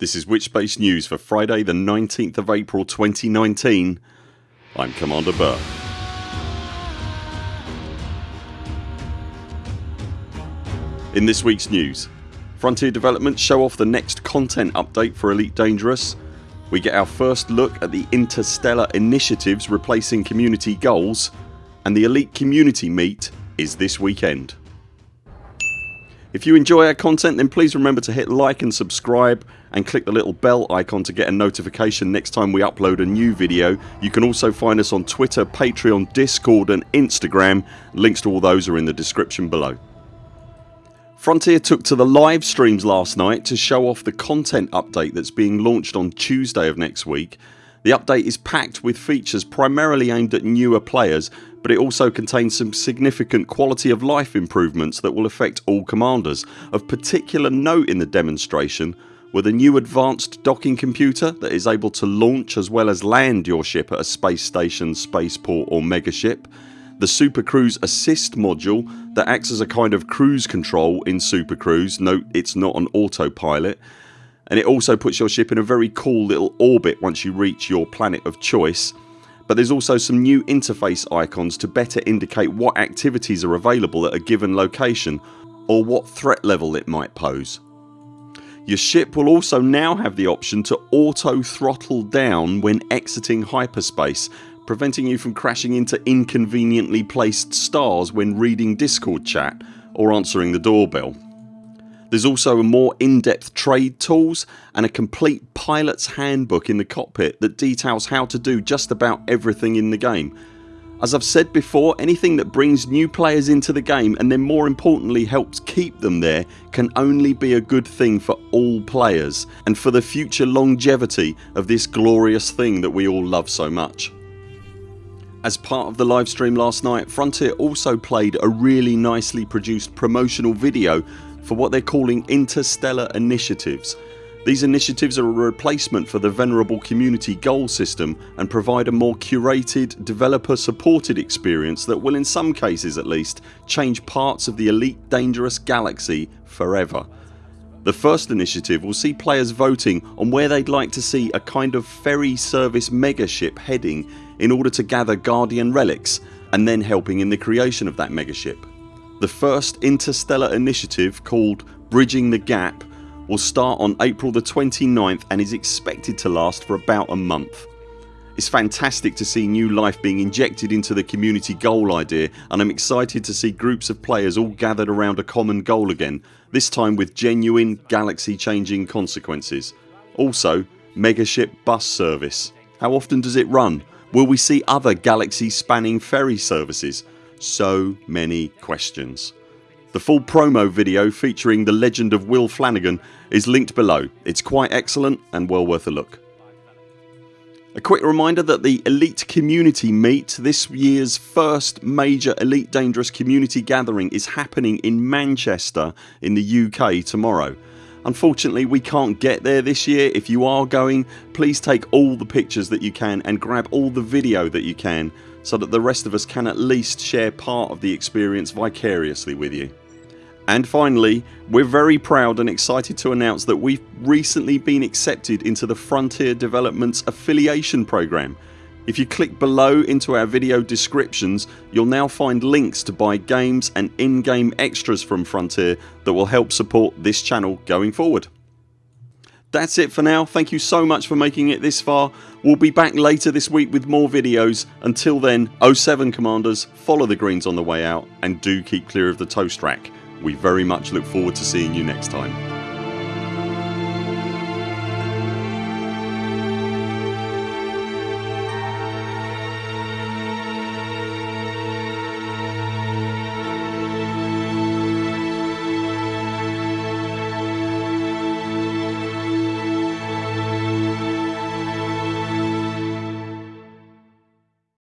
This is Witchbase News for Friday the 19th of April 2019 I'm Commander Burr. In this weeks news Frontier Development show off the next content update for Elite Dangerous We get our first look at the interstellar initiatives replacing community goals and the Elite Community Meet is this weekend. If you enjoy our content then please remember to hit like and subscribe and click the little bell icon to get a notification next time we upload a new video. You can also find us on Twitter, Patreon, Discord and Instagram. Links to all those are in the description below. Frontier took to the live streams last night to show off the content update that's being launched on Tuesday of next week. The update is packed with features primarily aimed at newer players but it also contains some significant quality of life improvements that will affect all commanders. Of particular note in the demonstration were the new advanced docking computer that is able to launch as well as land your ship at a space station, spaceport or megaship, the Super Cruise Assist module that acts as a kind of cruise control in Super Cruise, note it's not an autopilot and it also puts your ship in a very cool little orbit once you reach your planet of choice but there's also some new interface icons to better indicate what activities are available at a given location or what threat level it might pose. Your ship will also now have the option to auto throttle down when exiting hyperspace preventing you from crashing into inconveniently placed stars when reading discord chat or answering the doorbell. There's also a more in-depth trade tools and a complete pilots handbook in the cockpit that details how to do just about everything in the game. As I've said before anything that brings new players into the game and then more importantly helps keep them there can only be a good thing for all players and for the future longevity of this glorious thing that we all love so much. As part of the livestream last night Frontier also played a really nicely produced promotional video for what they're calling interstellar initiatives. These initiatives are a replacement for the venerable community goal system and provide a more curated developer supported experience that will in some cases at least change parts of the elite dangerous galaxy forever. The first initiative will see players voting on where they'd like to see a kind of ferry service megaship heading in order to gather Guardian relics and then helping in the creation of that megaship. The first interstellar initiative called Bridging the Gap will start on April the 29th and is expected to last for about a month. It's fantastic to see new life being injected into the community goal idea and I'm excited to see groups of players all gathered around a common goal again this time with genuine galaxy changing consequences. Also megaship bus service. How often does it run? Will we see other galaxy spanning ferry services? So many questions. The full promo video featuring the legend of Will Flanagan is linked below. It's quite excellent and well worth a look. A quick reminder that the Elite Community Meet, this year's first major Elite Dangerous community gathering is happening in Manchester in the UK tomorrow. Unfortunately we can't get there this year. If you are going please take all the pictures that you can and grab all the video that you can so that the rest of us can at least share part of the experience vicariously with you. And finally we're very proud and excited to announce that we've recently been accepted into the Frontier Developments affiliation program. If you click below into our video descriptions you'll now find links to buy games and in-game extras from Frontier that will help support this channel going forward. That's it for now. Thank you so much for making it this far. We'll be back later this week with more videos. Until then 07 CMDRs follow the greens on the way out and do keep clear of the toast rack. We very much look forward to seeing you next time.